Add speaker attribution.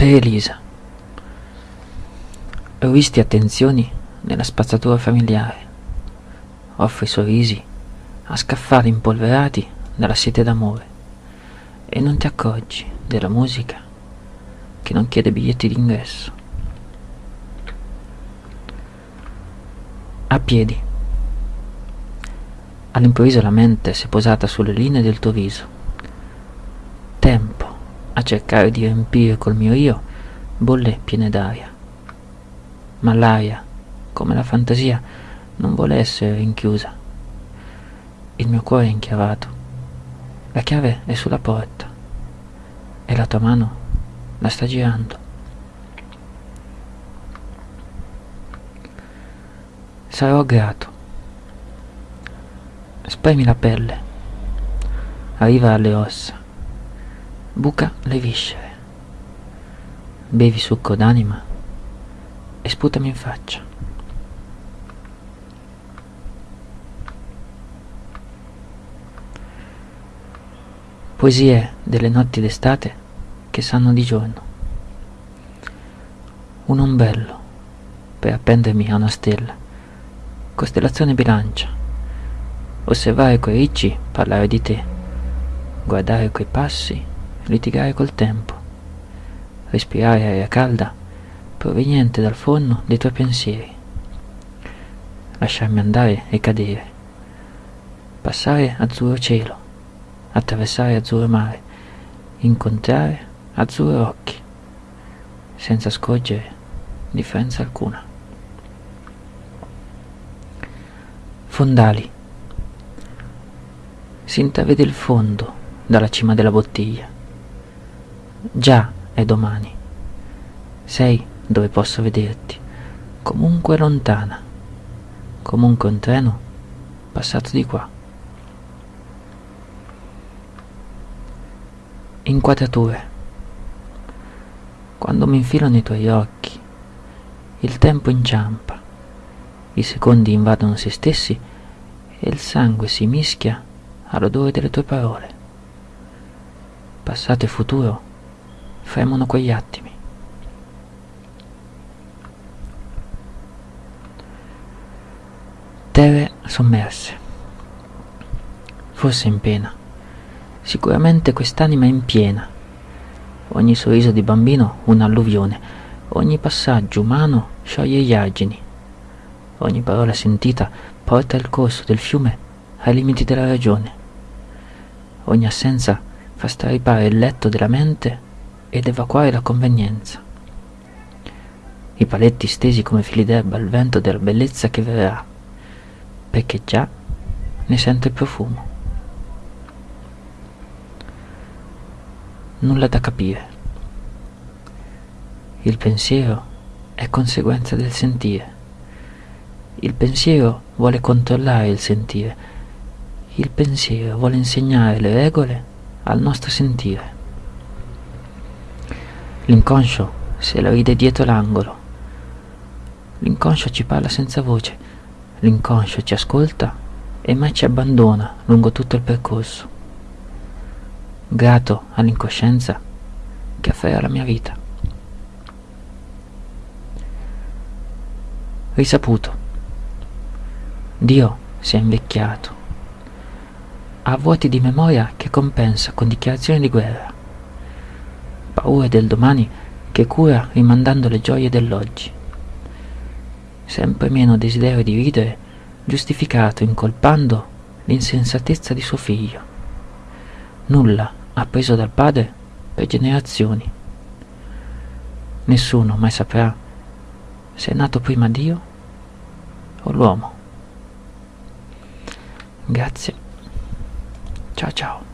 Speaker 1: Per Elisa. Ho visti attenzioni nella spazzatura familiare. Offri sorrisi a scaffali impolverati dalla sete d'amore. E non ti accorgi della musica che non chiede biglietti d'ingresso. A piedi. All'improvviso la mente si è posata sulle linee del tuo viso. Tempo a cercare di riempire col mio io bolle piene d'aria. Ma l'aria, come la fantasia, non vuole essere rinchiusa. Il mio cuore è inchiavato. La chiave è sulla porta e la tua mano la sta girando. Sarò grato. Spremi la pelle. Arriva alle ossa. Buca le viscere. Bevi succo d'anima e sputami in faccia. Poesie delle notti d'estate che sanno di giorno. Un ombello per appendermi a una stella. Costellazione bilancia. Osservare quei ricci, parlare di te. Guardare quei passi, litigare col tempo. Respirare aria calda proveniente dal forno dei tuoi pensieri. Lasciarmi andare e cadere. Passare azzurro cielo, attraversare azzurro mare, incontrare azzurro occhi, senza scorgere differenza alcuna. Fondali. Si intravede il fondo dalla cima della bottiglia. Già è domani. Sei dove posso vederti, comunque lontana, comunque un treno passato di qua. Inquadrature. Quando mi infilano i tuoi occhi, il tempo inciampa, i secondi invadono se stessi e il sangue si mischia all'odore delle tue parole. Passato e futuro fremono quegli attimi. Terre sommerse. Forse in pena. Sicuramente quest'anima è in piena. Ogni sorriso di bambino un'alluvione, ogni passaggio umano scioglie gli argini, ogni parola sentita porta il corso del fiume ai limiti della ragione. Ogni assenza fa straripare il letto della mente ed evacuare la convenienza. I paletti stesi come fili d'erba al vento della bellezza che verrà, perché già ne sento il profumo. Nulla da capire. Il pensiero è conseguenza del sentire. Il pensiero vuole controllare il sentire. Il pensiero vuole insegnare le regole al nostro sentire. L'inconscio se la ride dietro l'angolo. L'inconscio ci parla senza voce. L'inconscio ci ascolta e mai ci abbandona lungo tutto il percorso. Grato all'incoscienza che afferra la mia vita. Risaputo. Dio si è invecchiato. Ha vuoti di memoria che compensa con dichiarazioni di guerra paure del domani che cura rimandando le gioie dell'oggi. Sempre meno desiderio di ridere, giustificato incolpando l'insensatezza di suo figlio. Nulla appreso dal padre per generazioni. Nessuno mai saprà se è nato prima Dio o l'uomo. Grazie. Ciao ciao.